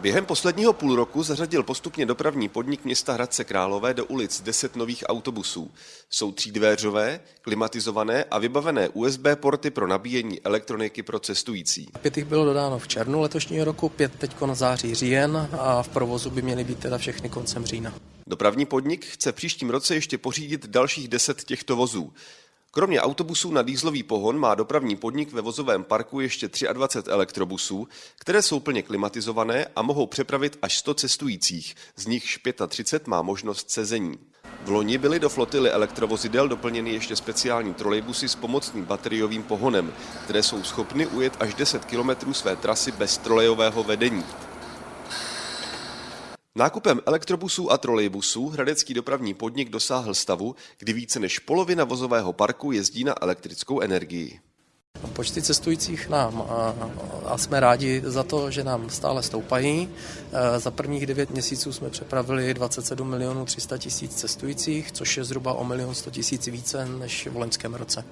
Během posledního půl roku zařadil postupně dopravní podnik města Hradce Králové do ulic 10 nových autobusů. Jsou třídvéřové, klimatizované a vybavené USB porty pro nabíjení elektroniky pro cestující. Pět jich bylo dodáno v červnu letošního roku, pět teď na září říjen a v provozu by měly být teda všechny koncem října. Dopravní podnik chce v příštím roce ještě pořídit dalších 10 těchto vozů. Kromě autobusů na dýzlový pohon má dopravní podnik ve vozovém parku ještě 23 elektrobusů, které jsou plně klimatizované a mohou přepravit až 100 cestujících, z nichž 35 má možnost sezení. V loni byly do flotily elektrovozidel doplněny ještě speciální trolejbusy s pomocným bateriovým pohonem, které jsou schopny ujet až 10 km své trasy bez trolejového vedení. Nákupem elektrobusů a trolejbusů hradecký dopravní podnik dosáhl stavu, kdy více než polovina vozového parku jezdí na elektrickou energii. Počty cestujících nám a jsme rádi za to, že nám stále stoupají. E, za prvních 9 měsíců jsme přepravili 27 milionů 300 tisíc cestujících, což je zhruba o milion 100 tisíc více než v loňském roce.